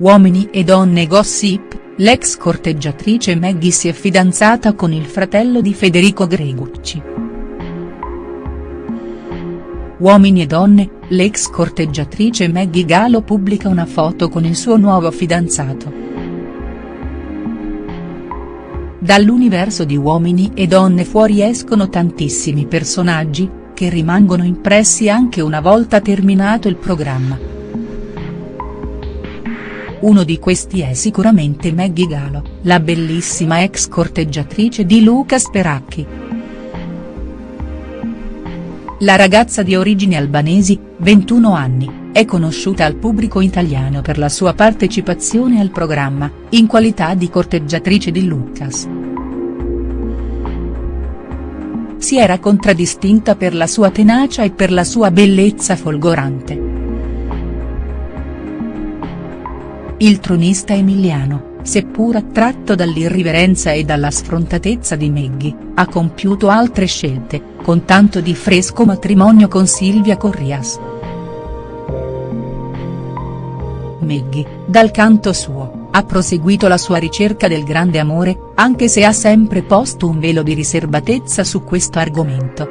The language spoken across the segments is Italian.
Uomini e donne gossip, l'ex corteggiatrice Maggie si è fidanzata con il fratello di Federico Gregucci. Uomini e donne, l'ex corteggiatrice Maggie Galo pubblica una foto con il suo nuovo fidanzato. Dall'universo di Uomini e donne fuoriescono tantissimi personaggi, che rimangono impressi anche una volta terminato il programma. Uno di questi è sicuramente Maggie Galo, la bellissima ex corteggiatrice di Luca Speracchi. La ragazza di origini albanesi, 21 anni, è conosciuta al pubblico italiano per la sua partecipazione al programma, in qualità di corteggiatrice di Lucas si era contraddistinta per la sua tenacia e per la sua bellezza folgorante. Il tronista emiliano, seppur attratto dall'irriverenza e dalla sfrontatezza di Meggi, ha compiuto altre scelte, con tanto di fresco matrimonio con Silvia Corrias. Meggi, dal canto suo, ha proseguito la sua ricerca del grande amore, anche se ha sempre posto un velo di riservatezza su questo argomento.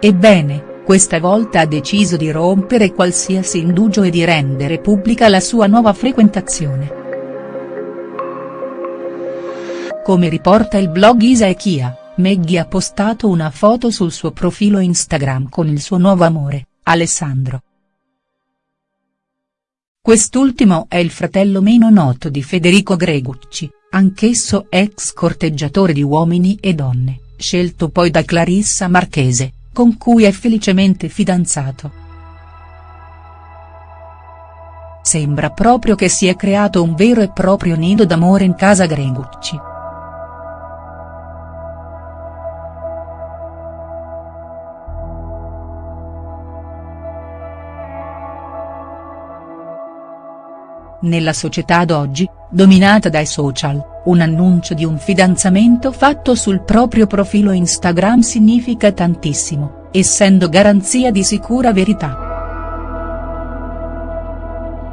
Ebbene, questa volta ha deciso di rompere qualsiasi indugio e di rendere pubblica la sua nuova frequentazione. Come riporta il blog Isa e Chia, Maggie ha postato una foto sul suo profilo Instagram con il suo nuovo amore, Alessandro. Quest'ultimo è il fratello meno noto di Federico Gregucci, anch'esso ex corteggiatore di Uomini e Donne, scelto poi da Clarissa Marchese, con cui è felicemente fidanzato. Sembra proprio che si è creato un vero e proprio nido d'amore in casa Gregucci. Nella società d'oggi, dominata dai social, un annuncio di un fidanzamento fatto sul proprio profilo Instagram significa tantissimo, essendo garanzia di sicura verità.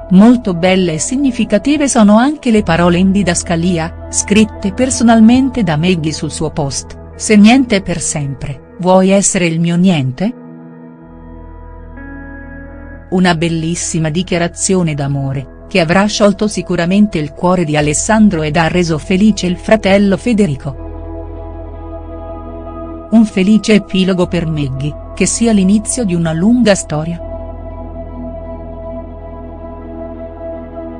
Molto belle e significative sono anche le parole in didascalia, scritte personalmente da Maggie sul suo post, se niente per sempre, vuoi essere il mio niente?. Una bellissima dichiarazione d'amore, che avrà sciolto sicuramente il cuore di Alessandro ed ha reso felice il fratello Federico. Un felice epilogo per Maggie, che sia l'inizio di una lunga storia.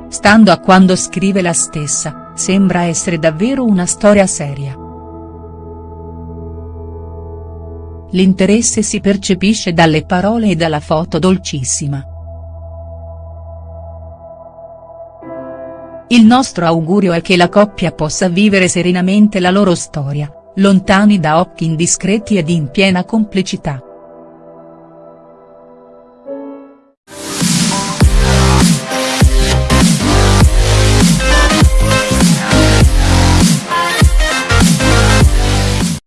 Stando a quando scrive la stessa, sembra essere davvero una storia seria. L'interesse si percepisce dalle parole e dalla foto dolcissima. Il nostro augurio è che la coppia possa vivere serenamente la loro storia, lontani da occhi indiscreti ed in piena complicità.